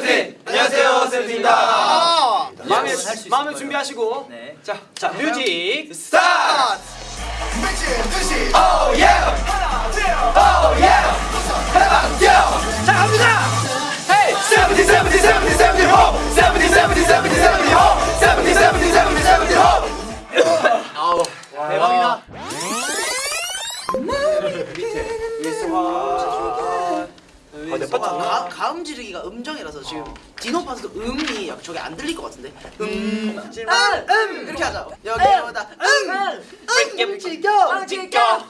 쌤쌤! 안녕하세요, 세븐틴입니다 마음에, 마음에 준비하시고. 네. 네. 자, 자, 뮤직 스타트! 대박이다. 밑에. 예스 와. 아, 내 파트 가, 가음 지르기가 음정이라서 지금 디노 파스도 음이 약- 저게 안 들릴 것 같은데. 음, 음, 음. 이렇게 하자. 여기보다 음, 음, 지겨, 지겨.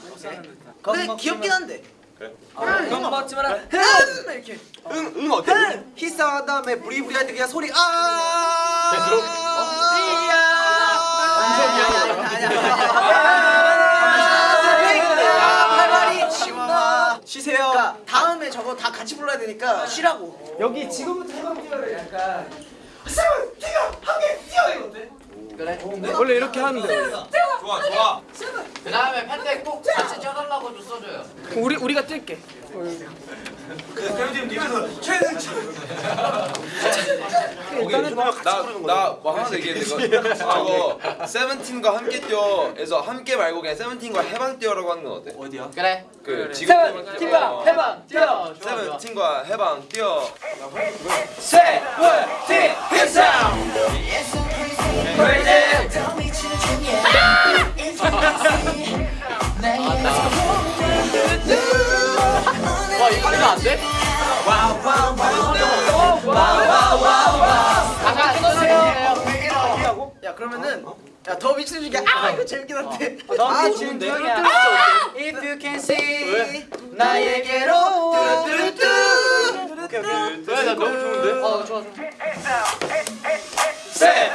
근데 귀엽긴 한데. 그럼 맞지 마라 음. 이렇게. 응, 응 어때? 히스한 다음에 부리부리 할 때 그냥 소리 아 쉬세요. 그러니까 다음에 저거 다 같이 불러야 되니까 쉬라고. 여기 지금부터 해방 뛰어를 약간 그래. 원래 이렇게 하는데. 좋아 좋아. 그 다음에 팬데 꼭 같이 쪄달라고도 써줘요. 우리 우리가 뛸게 일단은 뭐 나나뭐 하나 얘기했는데 저거 세븐틴과 함께 뛰어에서 함께 말고 그냥 세븐틴과 해방 뛰어라고 하는 건 어때? 어디야? 그래. 그 지금 팀과 해방 뛰어. 세븐틴과 해방 뛰어. 세븐틴 hitsound 와 미친 중에 아 이거 재밌긴 한데. 아, 아 좋은데? 좋은데? If you can see 왜? 나에게로 뚜루뚜루뚜 오케이 오케이 왜나 너무 좋은데? 어 좋아 좋아. 세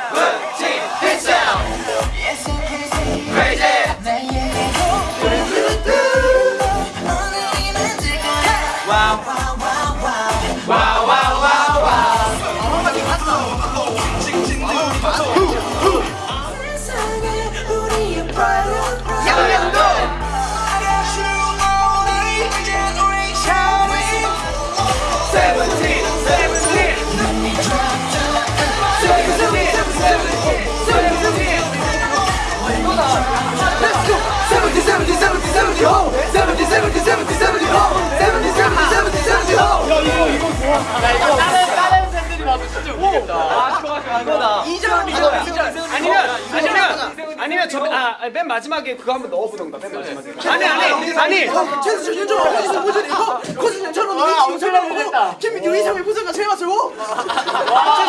아니면 아니면 아니면 저아맨 마지막에 그거 한번 넣어보던가 맨 마지막에. 아니 아니 아니. 최수 윤정 어디서 보더니 코스 윤정은 아, 우리 지금 됐다. 김민규 의상의 부서가 제일 맞죠?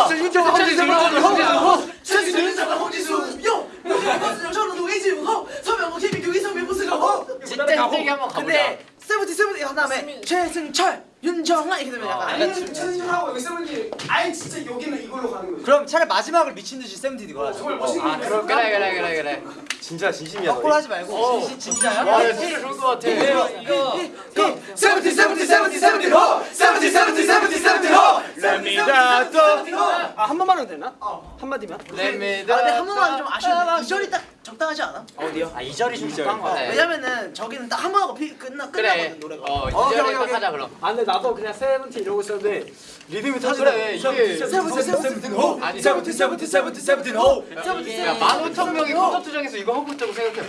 최수 윤정 홍지수 홍지수 최수 윤정 홍지수 요 코스 윤정은 우리 지금 서명호 김민규 의상의 부서가 호 진짜 힘들게 한번 가보자. 근데 세븐틴 세븐틴 한 다음에 최승철 윤정아 이렇게 되면 약간 최수준하고 여기 세븐틴 아예 진짜 여기는 이걸로 가는 거지. 그럼 차라리 마지막을 미친 듯이 세븐틴 이거 하자. 정말 멋있는 아 그래 그래 그래 그래. 진짜 진심이야 헛골 하지 말고 진- 진짜야? 와 이거 진짜 좋을 것 같아. 이거. 세븐틴 세븐틴 세븐틴 세븐틴 호 세븐틴 세븐틴 세븐틴 세븐틴 호 랩니다 또아한 번만 하면 되나? 한 마디만 랩니다. 아 근데 한 번만 좀 아쉬운데 이 절이 딱 적당하지 않아? 어디요? 아 2절이 좀 적당한 거 같아 네. 왜냐면은 저기는 딱 한 번 하고 피, 끝나 그래. 끝나거든 노래가 어 오케이, 이제를 오케이, 딱. 하자 그럼. 아 근데 나도 그냥 세븐틴 이러고 있었는데 리듬이 터지네 그래, 이게- 세븐틴 세븐틴 호 아니, 세븐틴 세븐틴 세븐틴 세븐틴 호 야, 만 오천 명이 콘서트장에서 이거 하고 있다고 생각해.